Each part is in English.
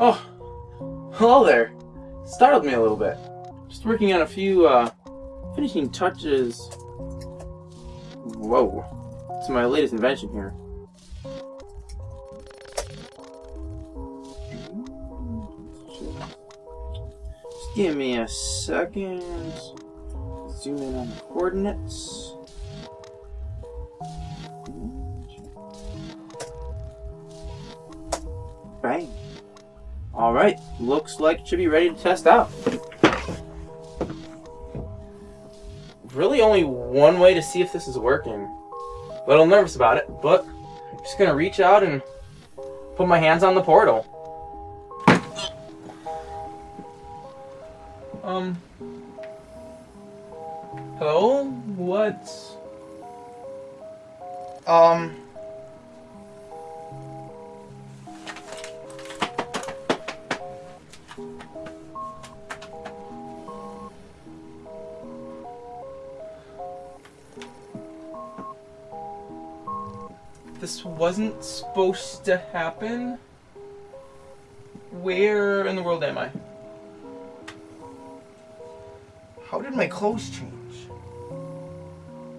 Oh, hello there. Startled me a little bit. Just working on a few uh, finishing touches. Whoa. It's my latest invention here. Just give me a second. Zoom in on the coordinates. Bang. Alright, looks like it should be ready to test out. Really only one way to see if this is working. A little nervous about it, but I'm just gonna reach out and put my hands on the portal. Um. Hello? What? Um. This wasn't supposed to happen. Where in the world am I? How did my clothes change?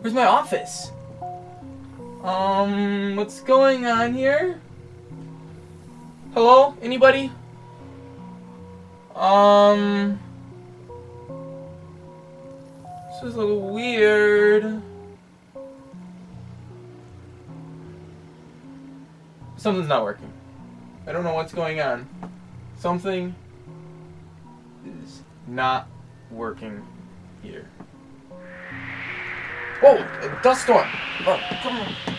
Where's my office? Um, what's going on here? Hello? Anybody? Um... This is a little weird. Something's not working. I don't know what's going on. Something is not working here. Whoa! Dust storm! Oh, come on.